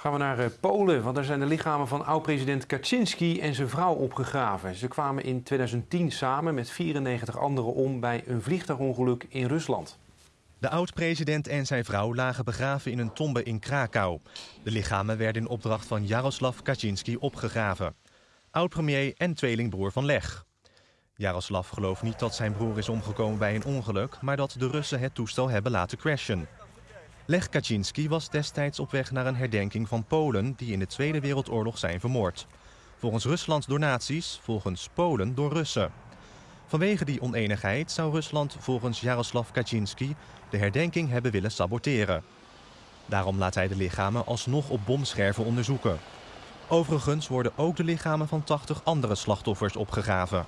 Gaan we naar eh, Polen, want daar zijn de lichamen van oud-president Kaczynski en zijn vrouw opgegraven. Ze kwamen in 2010 samen met 94 anderen om bij een vliegtuigongeluk in Rusland. De oud-president en zijn vrouw lagen begraven in een tombe in Krakau. De lichamen werden in opdracht van Jaroslav Kaczynski opgegraven. Oud-premier en tweelingbroer van Leg. Jaroslav gelooft niet dat zijn broer is omgekomen bij een ongeluk, maar dat de Russen het toestel hebben laten crashen. Lech Kaczynski was destijds op weg naar een herdenking van Polen die in de Tweede Wereldoorlog zijn vermoord. Volgens Rusland door nazi's, volgens Polen door Russen. Vanwege die oneenigheid zou Rusland volgens Jaroslav Kaczynski de herdenking hebben willen saboteren. Daarom laat hij de lichamen alsnog op bomscherven onderzoeken. Overigens worden ook de lichamen van 80 andere slachtoffers opgegraven.